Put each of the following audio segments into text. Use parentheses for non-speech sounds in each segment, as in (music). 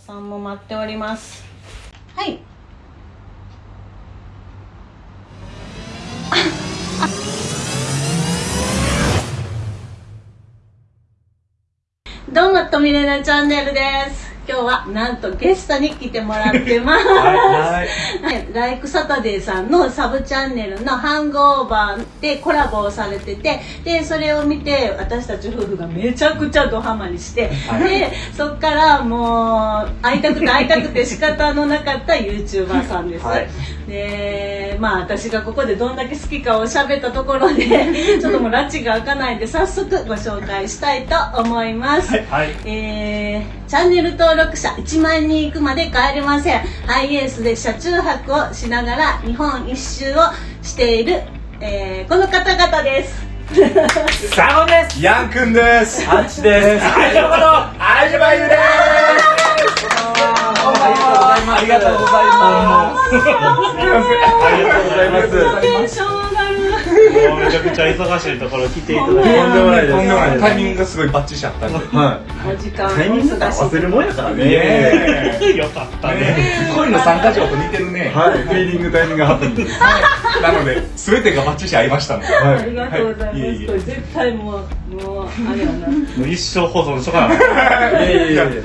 さんも待っております。はい。どうも、とみれなチャンネルです。今日はなんとゲストに来てもらってます。はい。はい、ライクサタデーさんのサブチャンネルのハングオーバーでコラボをされててでそれを見て私たち夫婦がめちゃくちゃドハマりして、はい。でそっからもう会いたくて会いたくて仕方のなかった YouTuber さんです、はいでまあ私がここでどんだけ好きかを喋ったところで (laughs) ちょっともう拉致が開かないんで早速ご紹介したいと思います、はいえーチャンネル登録者1万人いくまで帰れません。ハイエースで車中泊をしながら日本一周をしている、えーこの方々です。サゴです。ヤンくんです。アンチですいます。テンション上がるもうめちゃくちゃ忙しいところ来ていただいて。とんでもないです。タイミングがすごいバッチリしちゃったんで。はお時間いタイミングが忘れるもんやからねねよかったねえ。恋の参加条と似てるね。はい。フィーリングタイミングハプニングです。なので、すべてがバッチリ合い。ましたので。はありがとうございます、はい。いえいえこれ絶対もうもうあれやな。もう一生保存しとかな (laughs) いいやいやいや。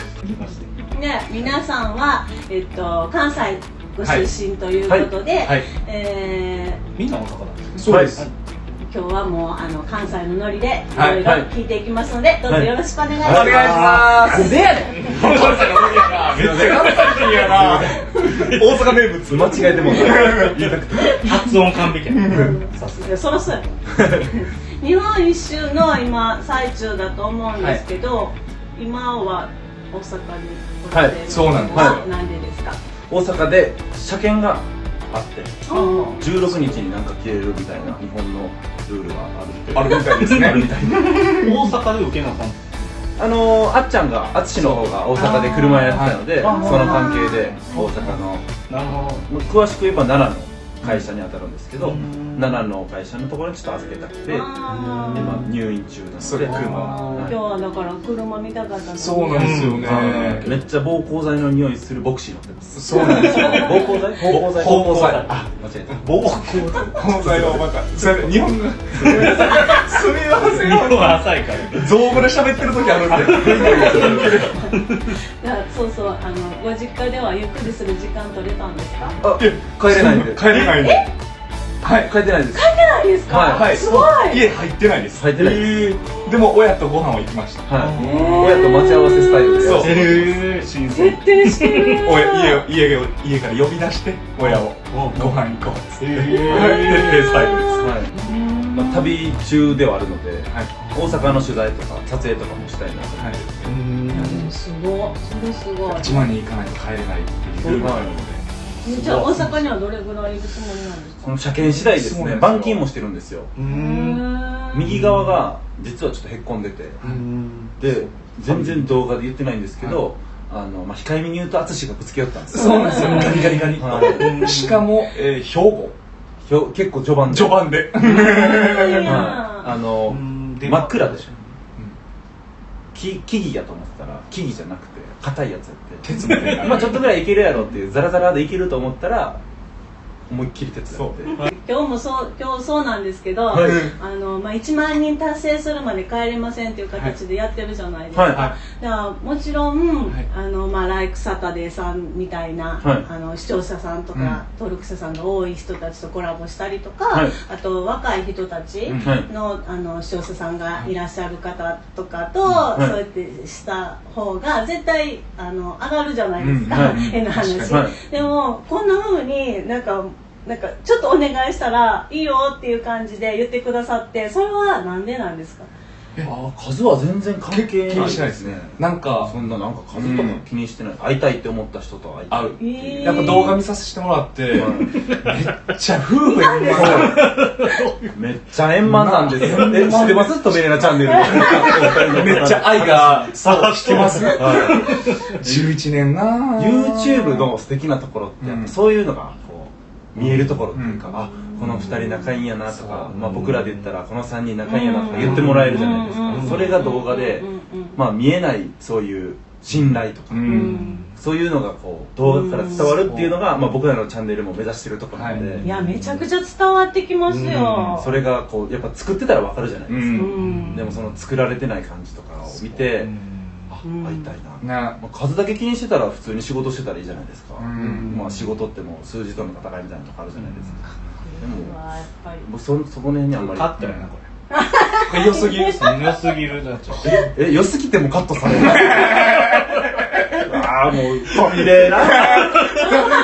ね、皆さんは、えっと、関西ご出身ということで、はい。はい。えみんな大阪だそうです。ー今日はもうあの関西のノリでいはい。ろいろ聞いていきますので、どうぞよろしくお願いします。お願いします。でやねん関西の無理やな。めっちゃ関西人やな。大阪名物。間違えても言いたくて。発音完璧や。さすがそろそろ (laughs) 日本一周の今最中だと思うんですけど、今は大阪におられるはい。そうなんです。はなんでですか、大阪で車検があってうん16日になんか消えるみたいな日本のルールがあるみたいですねあるみたいな大阪で受けなあかんあのー、あっちゃんが淳の方が大阪で車やってたのでその関係で大阪の。なるほ詳しく言えば奈良の会社に当たるんですけどうん奈良の会社のところにちょっと預けたくて今入院中なので。それ車今日はだから車見たかったそうなんですよね。はい。めっちゃ暴行剤の匂いするボクシー乗ってます。そうなんですよ。(laughs) 暴行剤 (laughs) 暴行剤暴行剤あ間違えた。暴行この際はまた、それ日本語が、すみません。日本は浅いから造語で喋ってる時あるんで。(laughs) そうそう。あのご実家ではゆっくりする時間取れたんですか？あ帰れないんで。帰れないんで。はい。帰ってないですないですか、はい。はい。すごい。家入ってないです。入ってないです。えー。でも親とご飯は行きました。はい。親と待ち合わせスタイルで。そう。えー。新鮮。徹底してる。親家を家を家から呼び出して親をご飯行こうっつって、へー。(laughs) 徹底スタイルです。はい。まあ、旅中ではあるのではい。大阪の取材とか撮影とかもしたいなと。思って、うん。すごいそれすごい。1万人行かないと帰れないっていうルールがあるので。じゃあ大阪にはどれぐらい行くつもりなんですか？この車検次第ですね板金もしてるんですよ。右側が実はちょっとへっこんでて。うん。で全然動画で言ってないんですけど、あのまあ、控えめに言うと淳がぶつけ寄ったんですよ。そうなんですよガリガリガリ、はい。しかも、えー、兵庫。ひょ結構序盤で。序盤で。はい、あの、うん。で真っ暗で。しょ、木木々やと思ってたら木々じゃなくて硬いやつやって。まあちょっとぐらいいけるやろっていうザラザラでいけると思ったら思いっきり鉄やって。今日もそう今日そうなんですけど、はい。あのまあ、1万人達成するまで帰れませんっていう形でやってるじゃないですか、はい。だからもちろん、はい。あのまあ、ライクサタデーさんみたいな、はい。あの視聴者さんとか、うん。登録者さんが多い人たちとコラボしたりとか、はい。あと若い人たちの,、あの視聴者さんがいらっしゃる方とかと、はい。そうやってした方が絶対あの上がるじゃないですか、うん。はい。変な話、でもこんな風になんかなんかちょっとお願いしたらいいよっていう感じで言ってくださってそれはなんでなんですか？ああ数は全然関係気ない。にしないですね。なんか、そんななんか数とか気にしてない、会いたいって思った人と会いたい。えー。やっぱ動画見させてもらって、はい。めっちゃ夫婦円満めっちゃ円満なんですよ。え、知ってます？トメレナチャンネル。(laughs) めっちゃ愛が、そう、聞けます。は ?11 年なぁ。YouTube の素敵なところって、やっぱそういうのが、見えるところっていうか、うん。あ、この二人仲いいんやなとかまあ僕らで言ったらこの三人仲いいんやなとか言ってもらえるじゃないですか。それが動画で、まあ見えないそういう信頼とかう、ん。そういうのがこう動画から伝わるっていうのが、まあ、僕らのチャンネルも目指してるところなんで、いやめちゃくちゃ伝わってきますよ。それがこうやっぱ作ってたら分かるじゃないですか、でもその作られてない感じとかを見て、会いたいな、なまあ、数だけ気にしてたら普通に仕事してたらいいじゃないですか、うん。まあ、仕事ってもう数字との戦いみたいなとこあるじゃないですか、でもうわやっぱり。僕そそこの辺にあんまり。カットやなこ (laughs) これ良すぎるれ良すぎるなっちゃうえ良すぎてもカットされる？(laughs) ああもう飛びれな。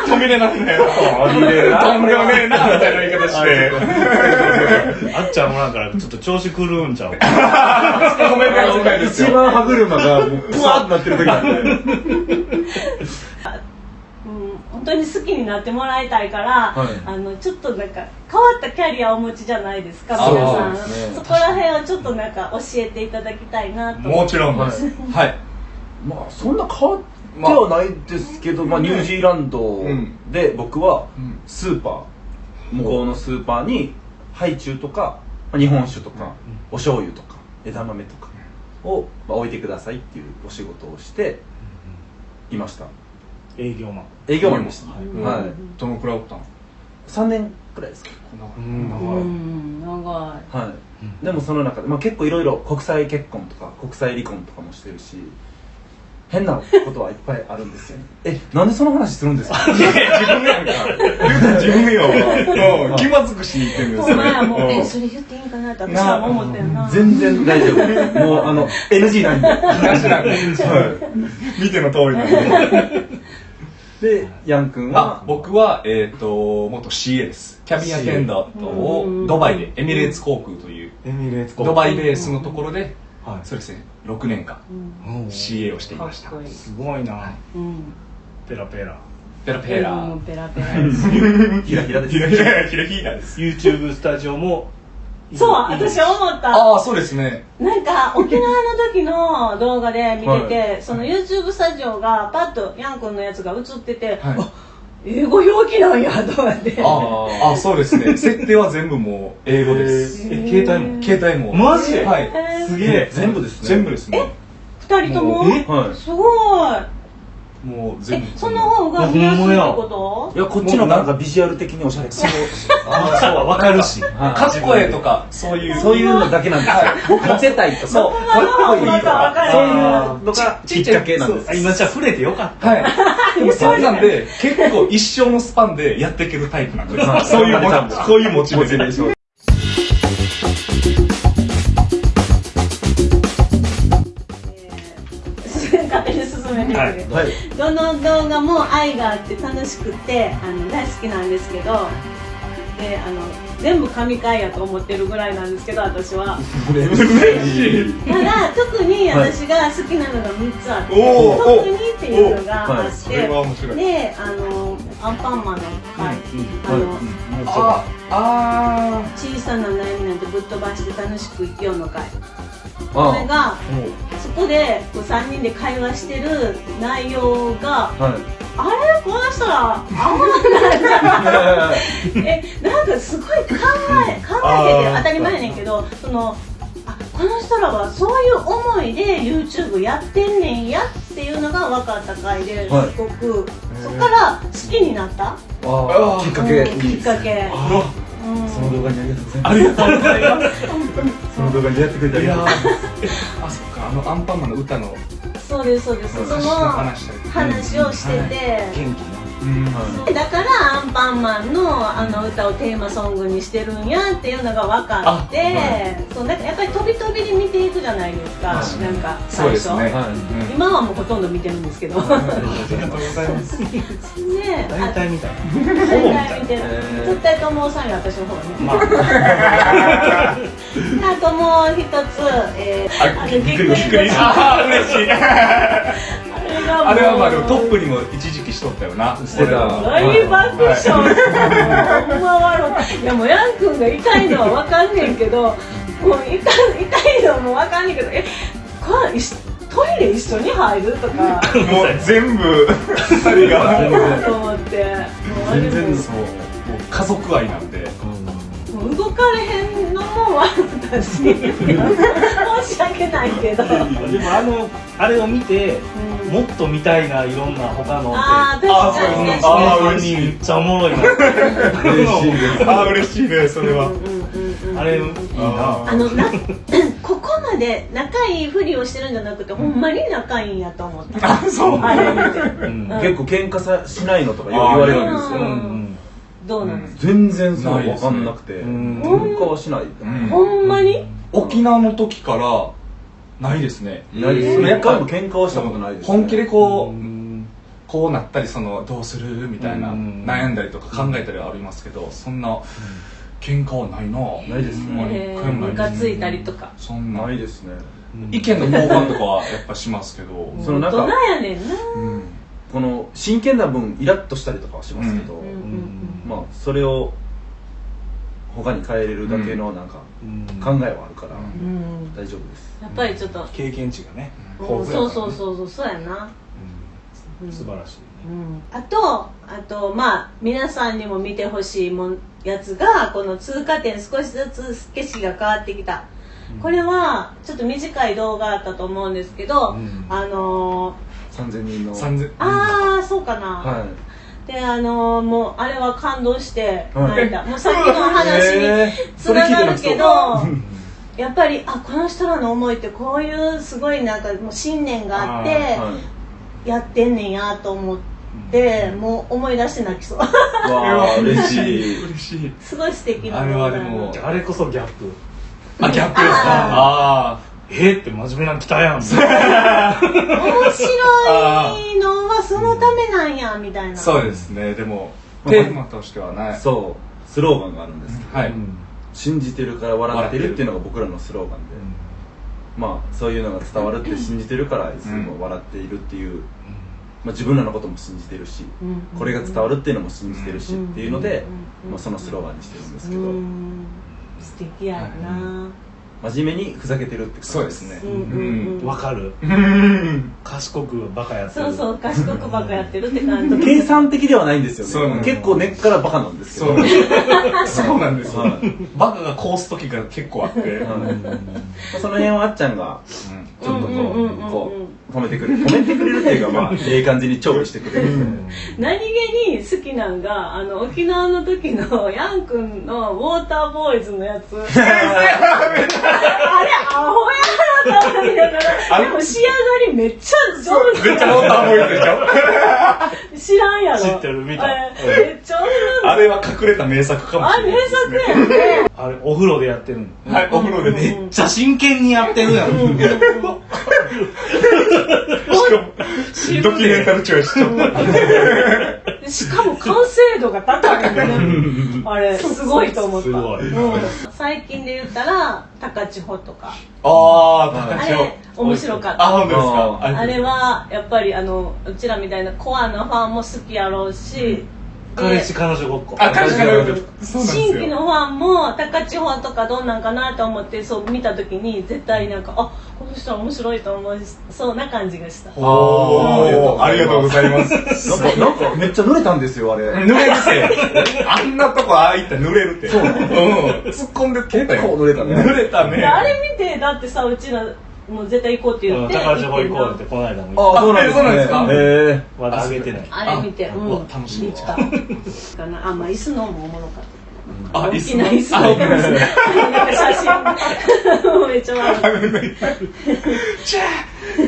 止めれなくね飛びれな。とんでもねえなみたいな言い方して (laughs) あっちゃんおらんからちょっと調子狂うんちゃう。ごめんなさいですよ一番歯車がもうブワーってなってる時なんでうん本当に好きになってもらいたいから、はい。あのちょっとなんか変わったキャリアをお持ちじゃないですかそう皆さん。ですね。そこら辺をちょっとなんか教えていただきたいなともちろんです。はい。まあそんな変わってはないですけど、まあ、ニュージーランドで僕はうん。スーパー。向こうのスーパーにハイチュウとかまあ日本酒とかお醤油とか枝豆とかをまあ置いてくださいっていうお仕事をしていました。営業マン。営業マンでした、うん。はい。どのくらいおったの？3年くらいです。かうん長い。はい、でもその中で、まあ、結構いろいろ国際結婚とか国際離婚とかもしてるし変なことはいっぱいあるんですよ。(laughs) えなんでその話するんですか？自分やんか。自分よ。うん気まずくしに行ってるんですほんまやもうよえそれ言っていいんかなって私は思ってんな。全然大丈夫。もうあの (laughs) NG なんで、話なんで。はい。見ての通りなんで。でヤン君あは僕は、えっ、と、元 CA です。キャビンアテンダントをうん。ドバイで、エミレーツ航空という、エミレーツドバイベースのところで、はい。そうですね、6年間。うん。CA をしていました。すごいな。うん。ペラペラ。ペラペラ。うんペラペラ。ですひらひらです。ひらひら、ひらひらです。YouTube スタジオもそう私思った。ああ、そうですね。なんか沖縄の時の動画で見てて、その YouTube スタジオがパッとヤン君のやつが映ってて、はい。あ英語表記なんやと思って。ああ、そうですね。(laughs) 設定は全部もう英語です。え携帯も携帯も。マジ？はい。えー。すげえ。全部ですね。全部ですね。二人とも？はい。すごい。えもう全部。その方が見やすいってこと？いやこっちのなんかビジュアル的におしゃれ。そう。(laughs) ああ、そう、わかるし。(laughs) はい。かっこええとか、そういう。そういうのだけなんですよ。モテたいとか。そうかっこいいとわかかるそういうのがきっかけなんです。あ今じゃあ触れてよかった。はい。でもそんなんで、結構一生のスパンでやっていけるタイプなんです。そういうこういうモチベーション。めていくはいどの動画も愛があって楽しくてあの大好きなんですけどであの全部神回やと思ってるぐらいなんですけど私は。ただ特に私が好きなのが3つあって、おー特にっていうのがあって、はい。であのアンパンマンの回、あの、ああ小さな悩みなんてぶっ飛ばして楽しく生きようの会あこれがそこでこう3人で会話してる内容がはい。あれ？この人らあんまなえなんかすごい考え考えてて当たり前やねんけどそのあこの人らはそういう思いで YouTube やってんねんやっていうのが分かった回ですはい。ごく、そこから好きになった？きっかけ。うんきっかけの動画にありがとうございます。ありがとうございます。その動画にやってくれてあいやりがとうー。えあ、そっか、あのアンパンマンの歌の。そうですそうですその話をしてて、元気なうん。だからアンパンマンのあの歌をテーマソングにしてるんやっていうのが分かって、あはそうだからやっぱり飛び飛びで見ていくじゃないですか、はいなんか最初。ね。はい。うん。今はもうほとんど見てるんですけど。ねありがとうございます。大体みた。大体見てる。絶対友さんよ私の方がまあ。(laughs) あともう一つ、えー、あ。あー、嬉しい。(laughs) あれはまあでもトップにも一時期しとったよな。してた大爆笑した、ほんま笑ういやもうヤン君が痛いのは分かんねんけどもう痛い痛いのも分かんねんけどえこトイレ一緒に入るとかもう全部二人が。と思ってもうあれも全然そう。もう家族愛なんで。もう動かれへんのも笑ったし申し訳ないけど、うん、でもあのあれを見てもっと見たいないろんな他の。あー確かに確かに。あーこの3人めっちゃおもろいな。嬉しいですあー嬉しいねそれは。うんうんうんうんあれいいな。あのな (clears throat) ここまで仲いいふりをしてるんじゃなくてほんまに仲いいんやと思った。あそう。あれ見て。うん。結構喧嘩さしないのとかよう言われるんですよ。うんうん。どうなんですか、全然そう分かんなくて。うん。喧嘩はしない。うん。ほんまに？沖縄の時からないですね。ないですうん一回も喧嘩はしたことないですね。本気でこう、うん。こうなったりそのどうするみたいな、うん。悩んだりとか考えたりはありますけどそんな喧嘩はないな。ないですね。えー一回もないムカついたりとか。そんな。ないですね。意見の交換とかはやっぱしますけど、そのなんか大人やねんな。うん。この真剣な分イラッとしたりとかはしますけど、うん。うん。まあそれを他に変えれるだけのなんかうん。考えはあるから大丈夫です。やっぱりちょっと、経験値がねうん。豊富やからね。そうそうそうそうそうやな、うん。素晴らしいうん、あとあとまあ皆さんにも見てほしいもんやつがこの通過点少しずつ景色が変わってきた。これはちょっと短い動画あったと思うんですけど、うん。あのー3000人の。3000ああそうかな、はであのーもうあれは感動してはい。泣いた、もうさっきの話にえー。つながるけど、うんやっぱりあこの人らの思いってこういうすごいなんかもう信念があっていはい。やってんねんやと思って、もう思い出して泣きそう。わあ (laughs) 嬉しい。嬉しい。すごい素敵なあれはでもあれこそギャップ。あギャップですか？あえーって真面目なの来たやん。面白いのはそのためなんやみたいな。あそうですね。でもまあテーマとしてはないそう。スローガンがあるんですけど、はい、うん信じてるから笑ってるっていうのが僕らのスローガンで、まあそういうのが伝わるって信じてるからいつも笑っているっていう、まあ、自分らのことも信じてるし、うん。これが伝わるっていうのも信じてるしうんっていうので、うんまあ、そのスローガンにしてるんですけど、うん。素敵やな、真面目にふざけてるって感じそうです。ねわかる。うん。賢くバカやってる。そうそう賢くばっかやってるって感じ。(laughs) 計算的ではないんですよね。そうなんです。結構根っからバカなんですけどそう。なんですそうなんですよ。はい。バカがこうす時が結構あって、その辺はあっちゃんがちょっとこうんうんうんうんうこう褒めてくれる。褒めてくれるっていうかまあ (laughs) ええ感じに調理してくれる。何気に好きなんがあの沖縄の時の (laughs) ヤン君のウォーターボーイズのやつ。(laughs) あれアホやなと思いながら。でも仕上がりめっちゃ上手。めっちゃモーターボーイズでしょ？知らんやろ。知ってる見た。あれめっちゃあれは隠れた名作かもしあ名れない。ですね作やん。ねあれお風呂でやってるの。はいお風呂でねめっちゃ真剣にやってるやんもドキュメンタルチョイスしかも完成度が高いよねあれすごいと思った。うん。最近で言ったら高千穂とか。あああ高千穂。れ面白かった。あ本当ですか？あれはやっぱりあのうちらみたいなコアなファンも好きやろうし、彼氏彼女ごっこ。あ彼氏彼女。新規のファンも高千穂とかどんなんかなと思ってそう見た時に絶対なんかあこの人は面白いと思うしそうな感じがした。おー。ありがとうございます。なんかなんかめっちゃ濡れたんですよあれ。濡れるって。あんなとこああいったら濡れるって。そう。うん。突っ込んで結構濡れたね。濡れたね。であれ見てだってさうちらもう絶対行こうって言って高千穂行こうってこの間もあそうなんですね。そうなんですか？へえまだあげてない。あれ見てあうん。楽しみ。かな。あまあ椅子のもおもろかった。あ椅子あの。なんか写真。めっちゃ笑うチャーめっ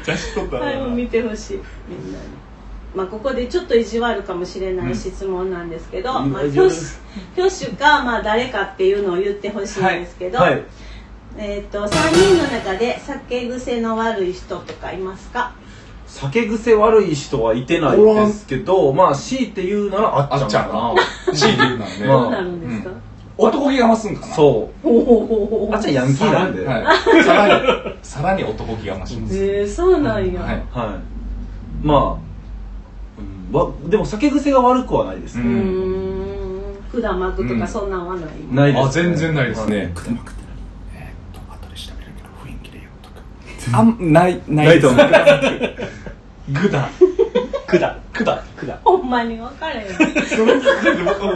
ちゃ走っとったなはい、もう見てほしい。みんなに。まあ、ここでちょっと意地悪かもしれない質問なんですけど、うん。まあ、挙手か、まあ、誰かっていうのを言ってほしいんですけど、はいえっ、と3人の中で酒癖の悪い人とかいますか？酒癖悪い人はいてないですけどまあ強いて言うならあっちゃんかな。あっ強いて言うならね、まあ。どうなるんですか、男気が増すんかな。そう。あっちゃんヤンキーなんで、はい、さらにさらに男気が増します、えー、そうなんや、はい。はい。まあ、うんわでも酒癖が悪くはないですうね、ーん。管巻くとかそんなんはない、ないです、あ全然ないですね、はい。えーっと後で調べるけど雰囲気で言うとかあんないない。ないと思う。(laughs) グダくだ。グダくだ。ほんまに分かれへん。そ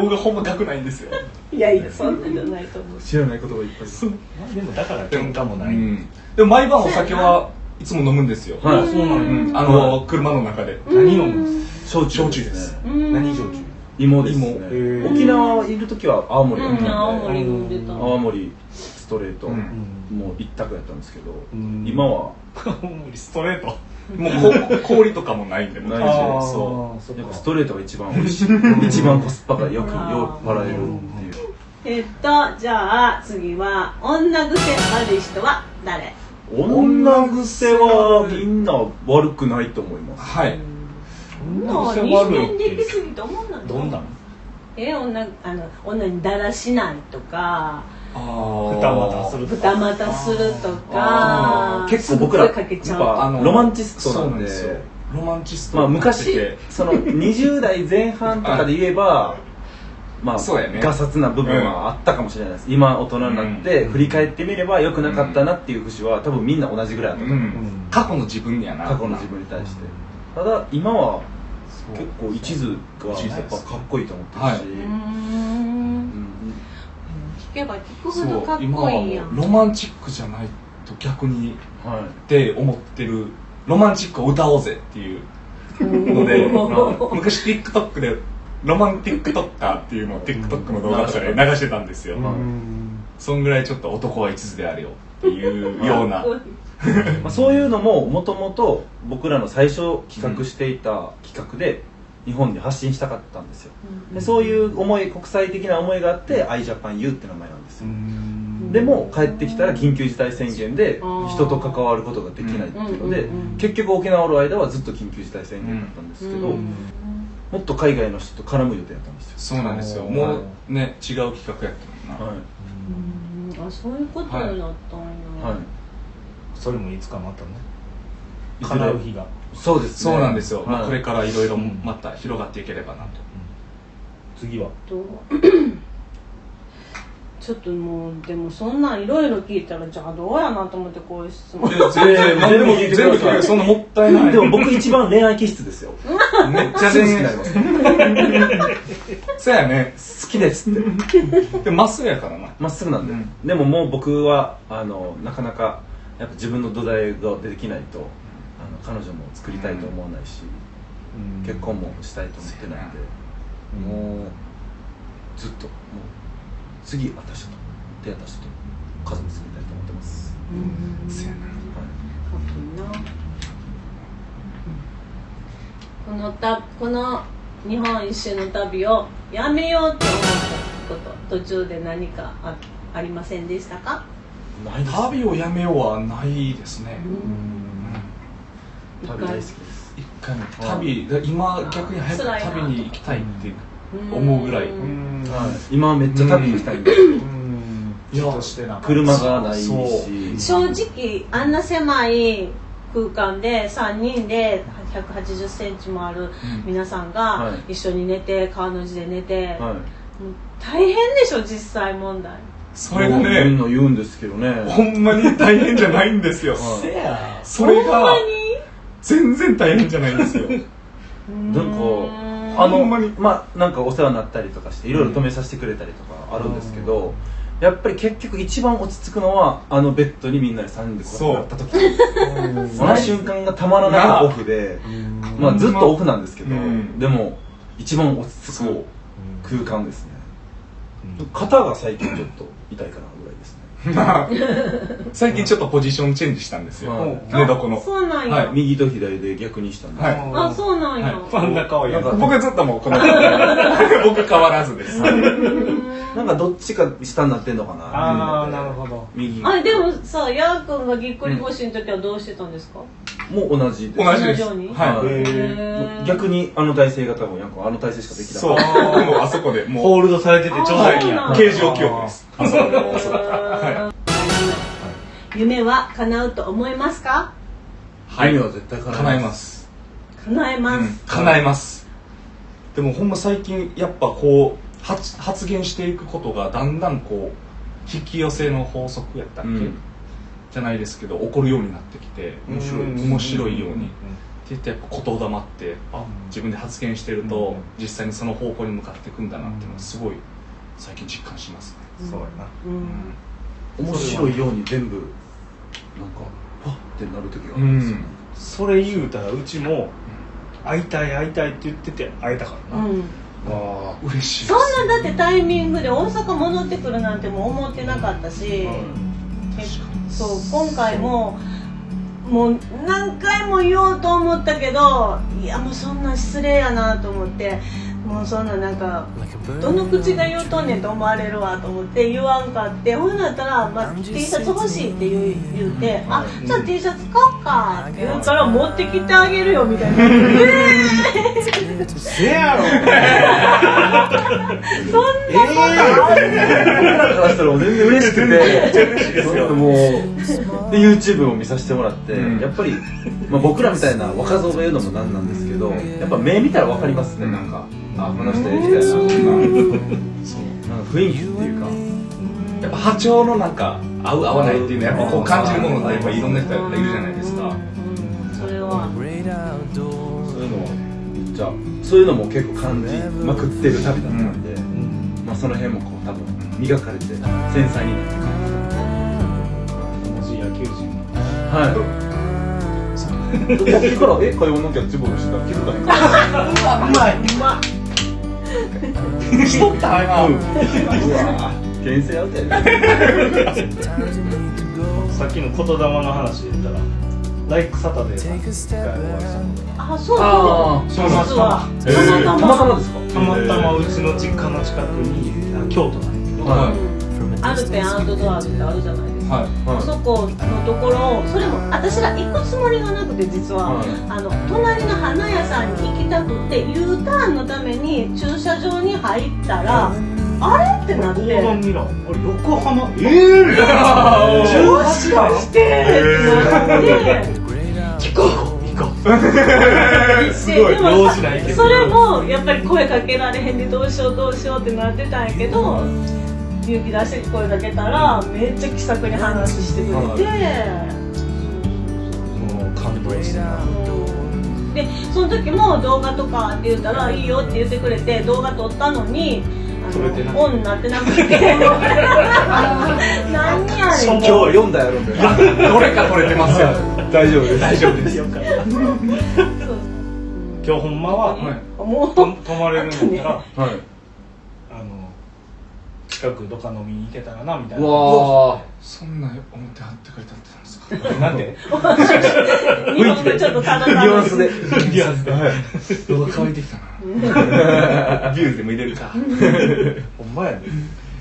僕ほんま学ないんですよ。いやいやそんなんじゃないと思う。知らないことがいっぱい。まあでもだから喧嘩もない、うん。でも毎晩お酒はいつも飲むんですよ、はい。そうなあの車の中で。何飲む焼酎。焼酎です。何焼酎？芋です沖縄いる時は青森。だったんで、うん青森飲んでた。青森ストレート、うんもう一択やったんですけど、ん。今は。(laughs) ストレート。もうこ氷とかもないんでないしそそやっぱストレートが一番美味しい。(laughs) 一番コスパがよくよく払えるっていう。えっとじゃあ次は女癖悪い人は誰？女癖はみんな悪くないと思います。うはい。もう？癖人悪い間できすぎと思うんだ？どんなんえ女あの女にだらしないとか二股すると二股するとか結構僕らやっぱあのロマンチストなんで。ロマンチスト。まあ昔てその20代前半とかで言えばまあそうやね。ガサツな部分はあったかもしれないです。今大人になってうん。振り返ってみれば良くなかったなっていう節は多分みんな同じぐらいだったと思う。うん。過去の自分やな。過去の自分に対して。ただ今は結構一途がやっぱかっこいいと思ってるし、はいけば聞くほそどかっう今はもこいいやんうロマンチックじゃないと逆にはいって思ってるロマンチックを歌おうぜっていうので (laughs) 昔 TikTok でロマンティックトッカーっていうのを TikTok の動画とかで流してたんですよ。そんぐらいちょっと男は一途であれよっていうような。(laughs) まあ、そういうのももともと僕らの最初企画していた企画で日本に発信したかったんですよ。でそういう思い国際的な思いがあって iJapanU って名前なんですよ。でも帰ってきたら緊急事態宣言で人と関わることができないっていうので結局沖縄おる間はずっと緊急事態宣言だったんですけどうん。もっと海外の人と絡む予定だったんですよ。そうなんですよ。はいもうね違う企画やったもんな、はい。うん。あそういうことになったんや、はい。それもいつかまたね。叶う日がそうですね。そうなんですよ、まあ、はいこれからいろいろまた広がっていければなと、次は？と (coughs) ちょっともうでもそんなんいろいろ聞いたらじゃあどうやなと思ってこういう質問。いや全然 (laughs) 何でも全部聞いてくそんなもったいない。でも僕一番恋愛気質ですよ。めっちゃ好き全になりますそうやね。好きですって。でまっすぐやからな。まっすぐなんで、うん。でももう僕はあのなかなかやっぱ自分の土台ができないとあの彼女も作りたいと思わないし、結婚もしたいと思ってないんで、もうずっともう次私と出会った人と家族作りたいと思ってます、うん。そうやな。はいこのたこの日本一周の旅をやめようって思ったこと途中で何かあありませんでしたか、ないです旅をやめようはないですね、旅大好きです。一回も旅。今逆に早く旅に行きたいってうん思うぐらい。今めっちゃ旅行きたい。車がないし正直あんな狭い空間で3人で1 8 0センチもある皆さんがはい。一緒に寝て川の字で寝て、大変でしょ実際問題。それがみんねな言うんですけどね。ほんまに大変じゃないんですよ。それがほんまに全然大変じゃないんですよ。なんかうん。あのまあなんかお世話になったりとかしていろいろ止めさせてくれたりとかあるんですけど、やっぱり結局一番落ち着くのはあのベッドにみんなで3人でこうやった時。その瞬間がたまらなくオフで、まあずっとオフなんですけど、うん。でも一番落ち着く空間ですね、肩が最近ちょっと痛いかな (laughs) 最近ちょっとポジションチェンジしたんですよ、はい寝床の。そうなんや、はい。右と左で逆にしたんです、はい。あそうなんや、はい。真ん。中はや僕はずっともうこの (laughs) 僕変わらずです。なんかどっちか下になってんのかな。ああなるほど。右。あでもさやーくんがぎっくり腰の時はどうしてたんですか、もう同じです。同じです。はい逆に？あの体勢が多分やんかあの体勢しかできなそうかった。僕もあそこでもうホールドされててちょうどいい形状記憶ですあそこであそこは夢は叶うと思いますか？はい。夢は絶対叶叶えます。叶えます、うん。叶えます。でもほんま最近やっぱこう発発言していくことがだんだんこう引き寄せの法則やったっけ、うんじゃないですけど起こるようになってきて面白い面白いように。って言ってやっぱ言霊ってあ自分で発言してると実際にその方向に向かっていくんだなっていうのはすごい最近実感しますね、そうやな。うん。面白いように全部なんかあってなる時があうるんですよ、ん。それ言うたらうちも会いたい会いたいって言ってて会えたからな、うん。わあ嬉しいそんなだってタイミングで大阪戻ってくるなんてもう思ってなかったし、そう今回ももう何回も言おうと思ったけどいやもうそんな失礼やなと思って。もうそんななんかどの口が言うとんねんと思われるわと思って言わんかってほんなったら、まあ、T シャツ欲しいって言う言うて「あじゃあ T シャツ買おうか」って言ったら「持ってきてあげるよ」みたいな「えせやろー、そんなことある？からしたらもう全然嬉しくて。もうで YouTube を見させてもらって、うんやっぱり、まあ、僕らみたいな若造が言うのもなんなんですけどやっぱ目見たら分かりますねなんかあこの人ええ人やなとか。そう。なんか雰囲気っていうかやっぱ波長のなんか合う合わないっていうのはやっぱこう感じるものがやっぱいろんな人がいるじゃないですか。それは。そういうのはめっちゃそういうのも結構感じまくってる旅だったんで、まあ、その辺もこう多分磨かれて繊細になって感文はい。さっきからえ会話のキャッチボールしてた気づかへん。うまいうましとった今うわ牽制アウトやねさっきの言霊の話で言ったらライクサタデーさん。に一回お会いしたこあそうそう実はえーたまたたまたままですかとたまたまうちの実家の近くにあ京都なん。やけど、はアルペンアウトドアってあるじゃないですか、はい。はいそこのところそれも私ら行くつもりがなくて実は、はい。あの隣の花屋さんに行きたくて U ターンのために駐車場に入ったら、あれってなって。横断ミラーあれ横浜ええー、もしかしてってなって。行こう。すごい。用事ないけど。それもやっぱり声かけられへんでどうしようどうしようってなってたんやけど勇気出して声かけたらめっちゃ気さくに話してくれて。もう感動してなでその時も動画とかって言ったらいいよって言ってくれて動画撮ったのにあ撮れてなのオンになってなくて何やねん今日読んだやろみたいなどれか取れてますよ大丈夫です大丈夫ですよ今日ほんまは、はいもうと泊まれるんだったら、はい近くどっか飲みに行けたらなみたいうなわそんな思ってはってくれたってたんですか？なんで？日本語ちょっとただただニュアンスで。で動画乾いてきたな。(laughs) ビューでも入れるか。ほんまやで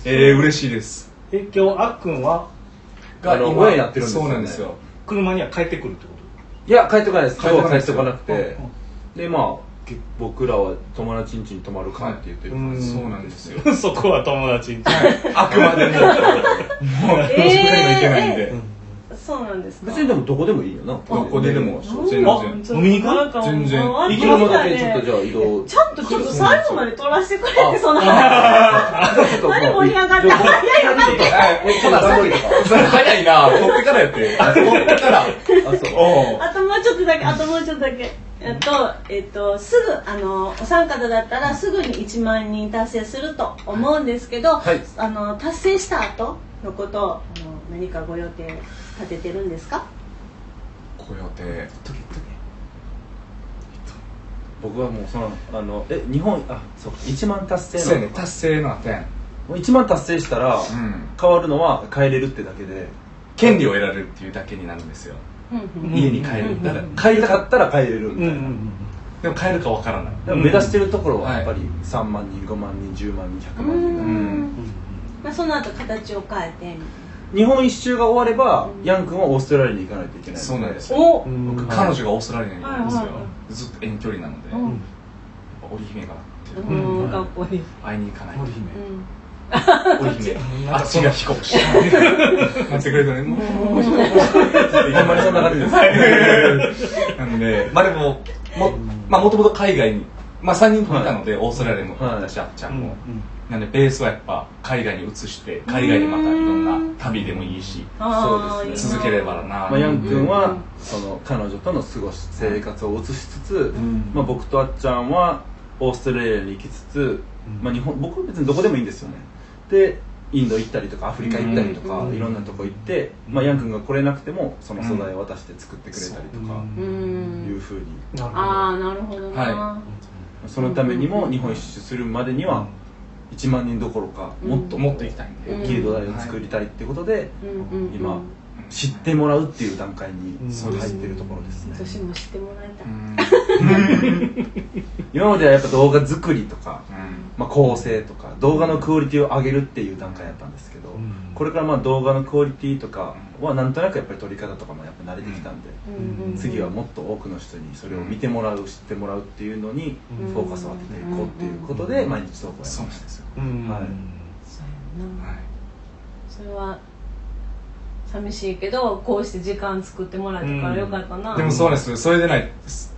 えー、嬉しいです。え今日あっくんは？あの親になってるんですよね。そうなんですよ。車には帰ってくるってこいや帰ってこないです。帰ってこないです。よ。帰ってこなくて。とでまあけ僕らは友達ん家に泊まるかって言ってるうんそうなんですよ。うん。(laughs) そこは友達にあくまでも。(laughs) もうえー実家にも行けないんで、そうなんですか。別にでもどこでもいいよな。どこで。でも。全然。あ飲みに行く？全然。行きのだけねちょっとじゃあ移動ちゃんとちょっと最後まで撮らせてくれあてその話。ちょっと。何盛り上がって早いよえちょっとストーリーとかそれ早いな。取ってからやって。取ってから。あそうおう。あともうちょっとだけ、あともうちょっとだけ。えっと、えっと、すぐ、あの、お三方だったらすぐに1万人達成すると思うんですけど、はい。あの、達成した後のことを、あの、何かご予定立ててるんですか？ご予定。僕はもうそのあのえ日本あそうか1万達成の。そうやね達成の点。もう1万達成したら、うん。変わるのは帰れるってだけで。権利を得られるっていうだけになるんですよ家に帰るだから帰りたかったら帰れるみたいな、でも帰るかわからない。でも目指してるところははい。やっぱり3万人5万人10万人100う万人。が、ん。まあ、その後形を変えて、日本一周が終われば、うん。ヤン君はオーストラリアに行かないといけない。そうなんですよ。お。僕うん。彼女がオーストラリアにいるんですよ。はいはいはずっと遠距離なのでうん。織姫がってうん、かっこいい。会いに行かないと森姫うん (laughs) 織姫あっちが飛行し (laughs) 待ってくれたね。もうほんまにそんな感じですなんでまあでももまあもともと海外にまあ3人ともいたのでオーストラリアにもはい私あっちゃんもなんでベースはやっぱ海外に移して海外でまたいろんな旅でもいいしそうです続ければなまあ、ヤン君は、うんその彼女との過ごし生活を移しつつ、んまあ、僕とあっちゃんはオーストラリアに行きつつ、まあ、日本僕は別にどこでもいいんですよねでインド行ったりとかアフリカ行ったりとか、いろんなとこ行って、まあ、ヤン君が来れなくてもその素材を渡して作ってくれたりとかういうんふうに。なるほど。ああなるほどな、はそのためにも日本一周するまでには1万人どころかもっともっと行きたい大きい土台を作りたいっていうことでうん。うん。うん。今知ってもらうっていう段階にうん。入ってるところですね。私も知ってもらいたい、(laughs) 今まではやっぱ動画作りとか、まあ、構成とか動画のクオリティを上げるっていう段階だったんですけど、ん。これからまあ動画のクオリティとかはなんとなくやっぱり撮り方とかもやっぱ慣れてきたんで、次はもっと多くの人にそれを見てもらう知ってもらうっていうのにうん。フォーカスを当てていこうっていうことで毎日投稿やってそうましたなんです。よ、うん。はい。そうやな。はい。それは寂しいけどこうして時間作ってもらえたからよかったな、でもそうなんですよ。それでない。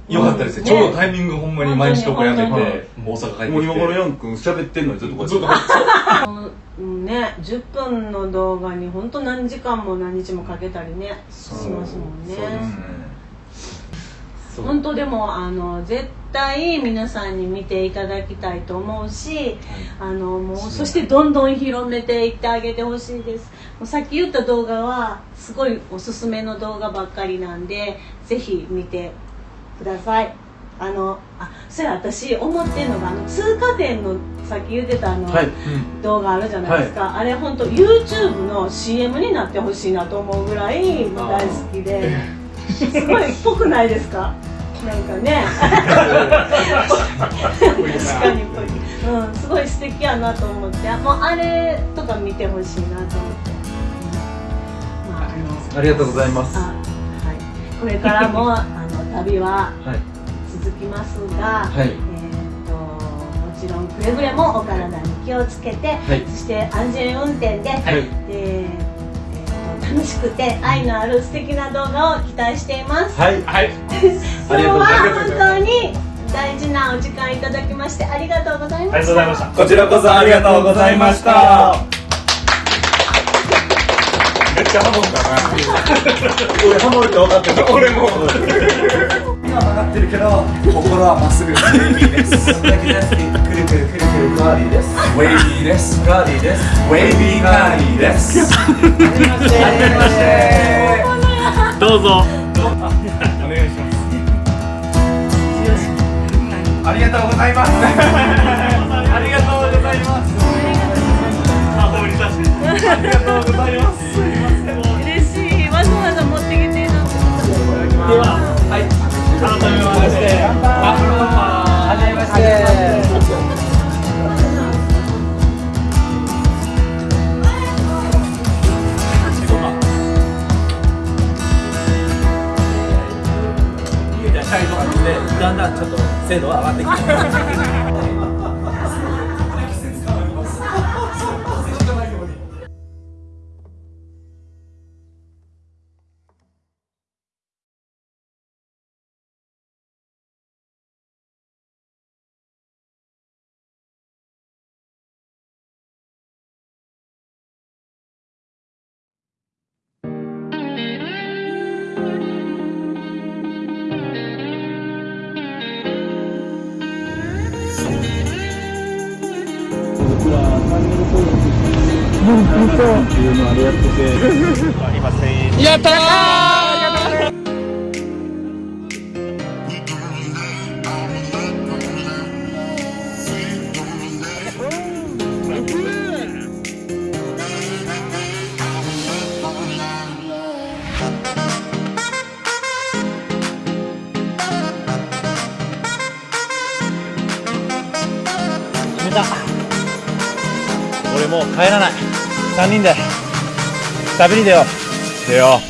よかったですよ、うん。ちょうどタイミングほんまに毎日投稿やめて本大阪帰ってきて。もう今頃ヤン君喋ってんのにずっとこっとやって。うんね10分の動画に本当何時間も何日もかけたりねしますもんね。そうですね本当でもあの絶対皆さんに見ていただきたいと思うしあのもうそしてどんどん広めていってあげてほしいです。もうさっき言った動画はすごいおすすめの動画ばっかりなんでぜひ見てください。あのあそれ私思ってるのがあの通過点のさっき言ってたあの、はい。動画あるじゃないですか、あれ本当 YouTube の CM になってほしいなと思うぐらい大好きで。(laughs) すごいっぽくないですか？なんかね。確かに。っぽい、うん、すごい素敵やなと思って。もうあれとか見てほしいなと思って、まああのありがとうございます。あはい、これからも (laughs) あの旅ははい。続きますが、はい。えー、ともちろんくれぐれもお体に気をつけて、はい。そして安全運転で,、はい。で楽しくて愛のある素敵な動画を期待しています。はい。はい。(laughs) 今日は本当に大事なお時間いただきましてありがとうございました。ありがとうございました。こちらこそありがとうございました。めっちゃハモったな。(laughs) 俺ハモるって分かってた。(laughs) 俺も今曲がってるけど心はまっすぐ。(laughs) ウェイビーです。そんだけ大好きくるくるくるくるカーディーです。ウェイビーですカーディーです。ウェイビーカーディーですはじめましてどうぞお願いします。ありがとうございます。ありがとうございます。あ放り出してありがとうございます。嬉しい。わざわざ持ってきていただいてでははい改めましてはじめましてだんだんちょっと精度は上がってきて決め (laughs) 3人で旅に出よう。出よ